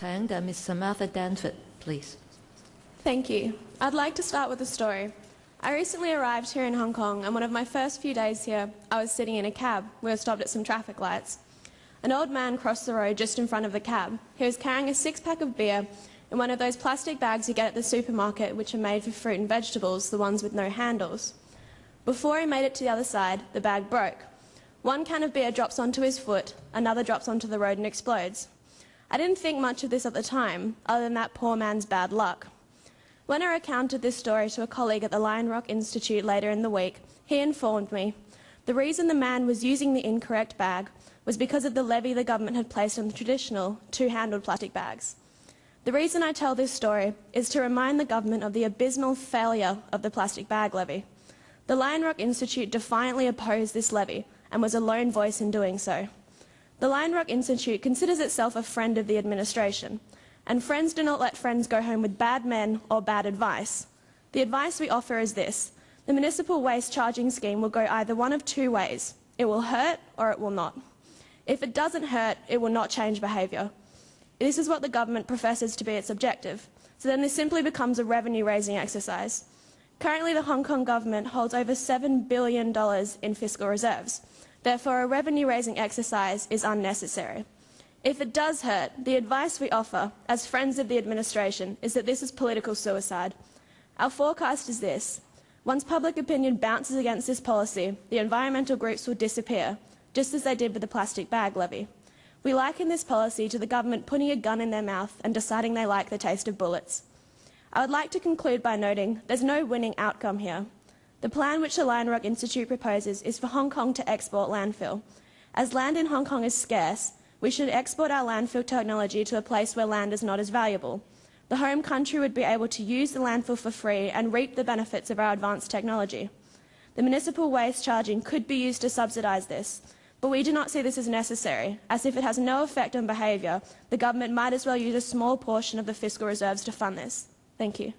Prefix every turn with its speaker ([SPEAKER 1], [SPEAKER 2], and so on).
[SPEAKER 1] 請嘅 Miss Samantha Danford please。
[SPEAKER 2] Thank you. I'd like to start with a story. I recently arrived here in Hong Kong, and one of my first few days here, I was sitting in a cab. We were stopped at some traffic lights. An old man crossed the road just in front of the cab. He was carrying a six pack of beer in one of those plastic bags you get at the supermarket, which are made for fruit and vegetables, the ones with no handles. Before he made it to the other side, the bag broke. One can of beer drops onto his foot, another drops onto the road and explodes. I didn't think much of this at the time, other than that poor man's bad luck. When I recounted this story to a colleague at the Lion Rock Institute later in the week, he informed me the reason the man was using the incorrect bag was because of the levy the government had placed on the traditional two-handled plastic bags. The reason I tell this story is to remind the government of the abysmal failure of the plastic bag levy. The Lion Rock Institute defiantly opposed this levy and was a lone voice in doing so. The Lion Rock Institute considers itself a friend of the administration, and friends do not let friends go home with bad men or bad advice. The advice we offer is this the municipal waste charging scheme will go either one of two ways it will hurt or it will not. If it doesn't hurt, it will not change behaviour. This is what the government professes to be its objective, so then this simply becomes a revenue raising exercise. Currently, the Hong Kong government holds over $7 billion in fiscal reserves. Therefore, a revenue raising exercise is unnecessary. If it does hurt, the advice we offer, as friends of the administration, is that this is political suicide. Our forecast is this. Once public opinion bounces against this policy, the environmental groups will disappear, just as they did with the plastic bag levy. We liken this policy to the government putting a gun in their mouth and deciding they like the taste of bullets. I would like to conclude by noting there's no winning outcome here. The plan which the Lion Rock Institute proposes is for Hong Kong to export landfill. As land in Hong Kong is scarce, we should export our landfill technology to a place where land is not as valuable. The home country would be able to use the landfill for free and reap the benefits of our advanced technology. The municipal waste charging could be used to subsidise this, but we do not see this as necessary, as if it has no effect on behaviour, the government might as well use a small portion of the fiscal reserves to fund this. Thank you.